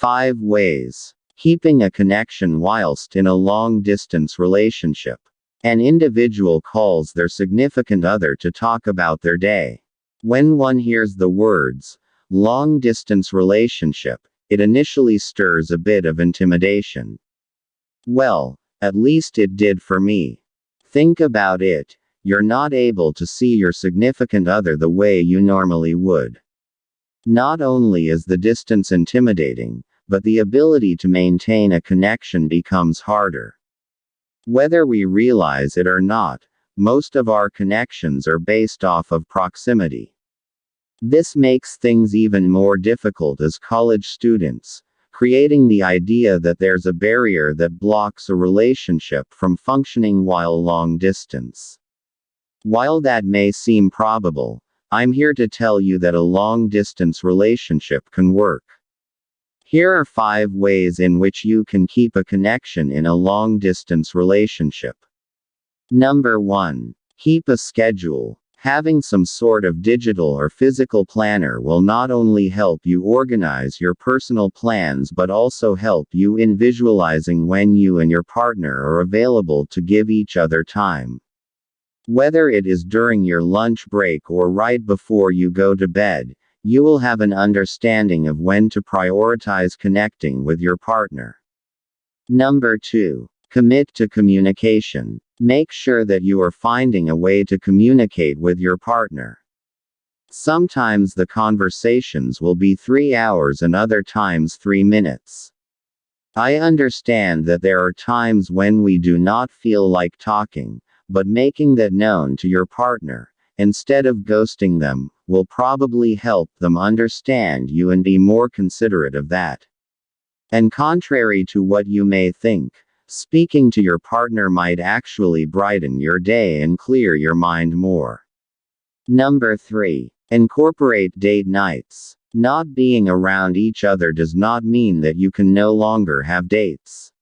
5 ways. Keeping a connection whilst in a long distance relationship. An individual calls their significant other to talk about their day. When one hears the words, long distance relationship, it initially stirs a bit of intimidation. Well, at least it did for me. Think about it you're not able to see your significant other the way you normally would. Not only is the distance intimidating, but the ability to maintain a connection becomes harder. Whether we realize it or not, most of our connections are based off of proximity. This makes things even more difficult as college students, creating the idea that there's a barrier that blocks a relationship from functioning while long distance. While that may seem probable, I'm here to tell you that a long distance relationship can work. Here are five ways in which you can keep a connection in a long distance relationship. Number 1. Keep a schedule. Having some sort of digital or physical planner will not only help you organize your personal plans but also help you in visualizing when you and your partner are available to give each other time. Whether it is during your lunch break or right before you go to bed, you will have an understanding of when to prioritize connecting with your partner. Number 2. Commit to communication. Make sure that you are finding a way to communicate with your partner. Sometimes the conversations will be three hours and other times three minutes. I understand that there are times when we do not feel like talking, but making that known to your partner, instead of ghosting them, will probably help them understand you and be more considerate of that. And contrary to what you may think, speaking to your partner might actually brighten your day and clear your mind more. Number 3. Incorporate date nights. Not being around each other does not mean that you can no longer have dates.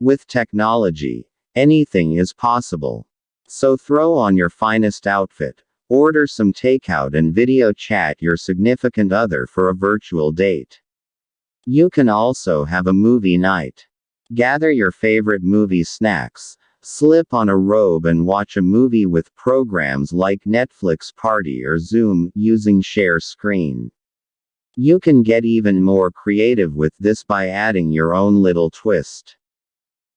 With technology, Anything is possible. So throw on your finest outfit, order some takeout and video chat your significant other for a virtual date. You can also have a movie night. Gather your favorite movie snacks, slip on a robe and watch a movie with programs like Netflix Party or Zoom using share screen. You can get even more creative with this by adding your own little twist.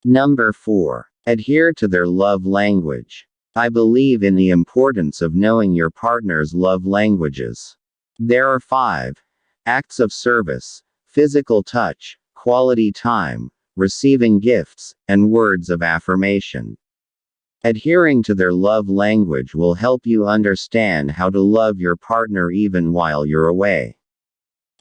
Number 4. Adhere to their love language. I believe in the importance of knowing your partner's love languages. There are five acts of service, physical touch, quality time, receiving gifts, and words of affirmation. Adhering to their love language will help you understand how to love your partner even while you're away.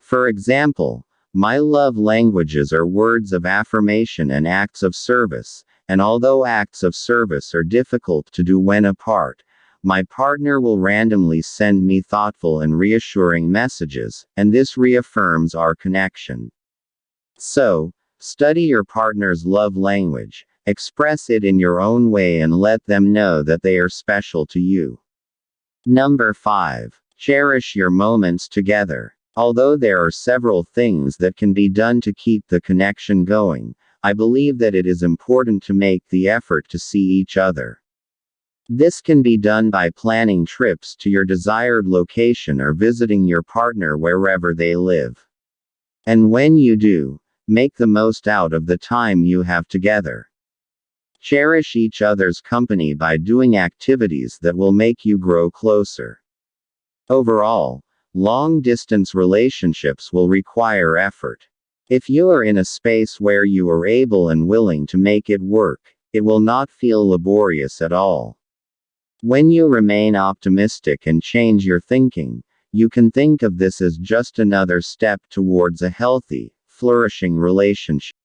For example, my love languages are words of affirmation and acts of service, and although acts of service are difficult to do when apart, my partner will randomly send me thoughtful and reassuring messages, and this reaffirms our connection. So, study your partner's love language, express it in your own way, and let them know that they are special to you. Number 5. Cherish your moments together. Although there are several things that can be done to keep the connection going, I believe that it is important to make the effort to see each other. This can be done by planning trips to your desired location or visiting your partner wherever they live. And when you do, make the most out of the time you have together. Cherish each other's company by doing activities that will make you grow closer. Overall, long distance relationships will require effort. If you are in a space where you are able and willing to make it work, it will not feel laborious at all. When you remain optimistic and change your thinking, you can think of this as just another step towards a healthy, flourishing relationship.